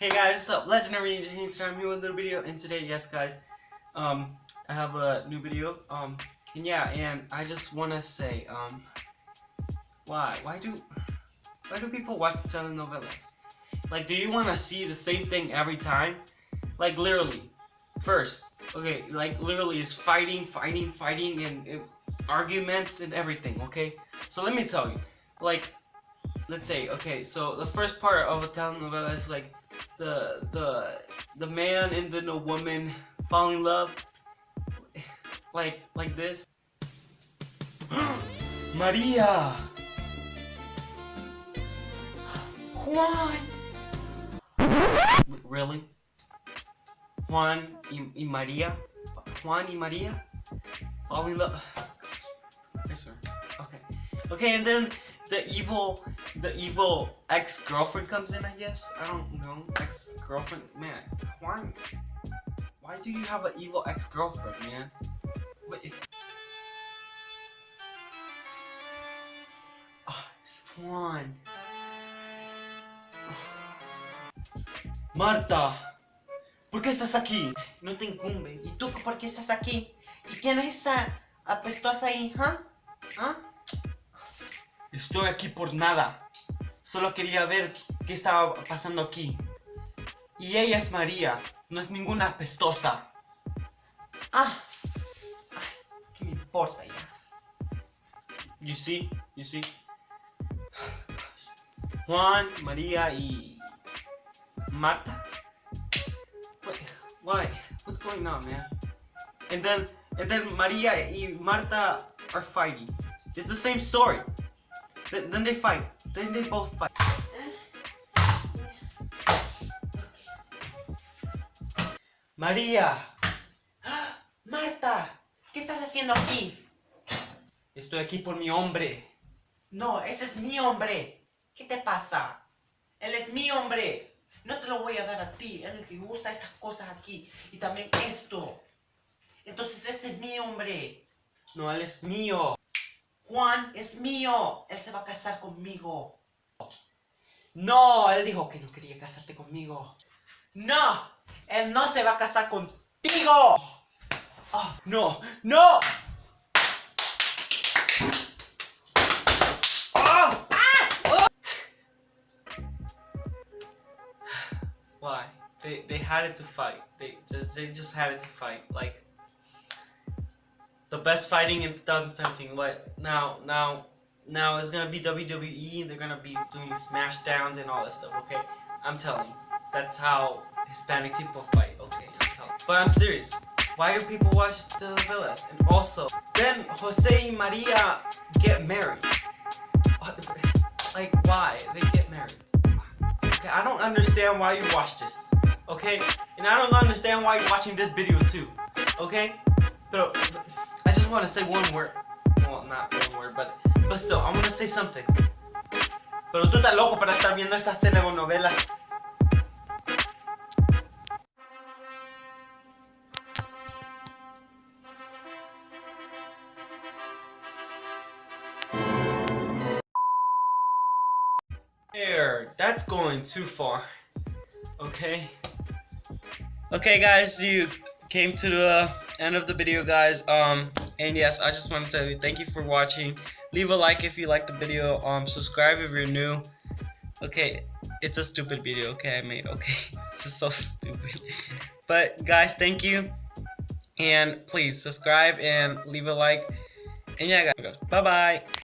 Hey guys, what's up? Legendary Ninja here. I'm here with a little video, and today, yes guys, um, I have a new video, um, and yeah, and I just want to say, um, why, why do, why do people watch telenovelas? Like, do you want to see the same thing every time? Like, literally, first, okay, like, literally is fighting, fighting, fighting, and, and arguments and everything, okay? So let me tell you, like, let's say, okay, so the first part of a telenovela is like, the the the man and then the woman fall in love like like this. Maria! Juan! Really? Juan y, y Maria? Juan y Maria? Fall in love. Yes sir. Okay. Okay and then the evil the evil ex-girlfriend comes in, I guess. I don't know. Ex-girlfriend, man. Why? Why do you have an evil ex-girlfriend, man? What if? Oh, Juan. Marta, ¿por qué estás aquí? No te incumbe. ¿Y tú por qué estás aquí? ¿Y quién es esa apestosa ahí, ¿ah? ¿Ah? Estoy aquí por nada. Solo quería ver qué estaba pasando aquí. Y ella es María, no es ninguna apestosa. Ah, ¿qué me importa ya? You see, you see. Juan, María y Marta. Wait, why? What's going on, man? And then, and then María y Marta are fighting. It's the same story. Then they fight. Then they both fight. María. Marta, ¿qué estás haciendo aquí? Estoy aquí por mi hombre. No, ese es mi hombre. ¿Qué te pasa? Él es mi hombre. No te lo voy a dar a ti. Él le gusta estas cosas aquí. Y también esto. Entonces este es mi hombre. No, él es mío. Juan es mío. Él se va a casar conmigo. No, él dijo que no quería casarte conmigo. No, él no se va a casar contigo. Oh, no, no. Oh, ah, Why? They they had it to fight. They they just had it to fight. Like the best fighting in 2017. What now? Now, now it's gonna be WWE, and they're gonna be doing smash downs and all that stuff. Okay, I'm telling you, that's how Hispanic people fight. Okay, I'm but I'm serious. Why do people watch the villas? And also, then Jose and Maria get married. Like, why? They get married. Okay, I don't understand why you watch this. Okay? And I don't understand why you're watching this video too. Okay? But want to say one word. Well, not one word, but, but still, I want to say something. Pero tú estás loco para estar viendo esas telenovelas. There, that's going too far. Okay. Okay, guys, you came to the end of the video, guys. Um, and yes, I just want to tell you thank you for watching. Leave a like if you liked the video. Um, subscribe if you're new. Okay, it's a stupid video. Okay, I made. Okay, it's so stupid. But guys, thank you, and please subscribe and leave a like. And yeah, guys, bye bye.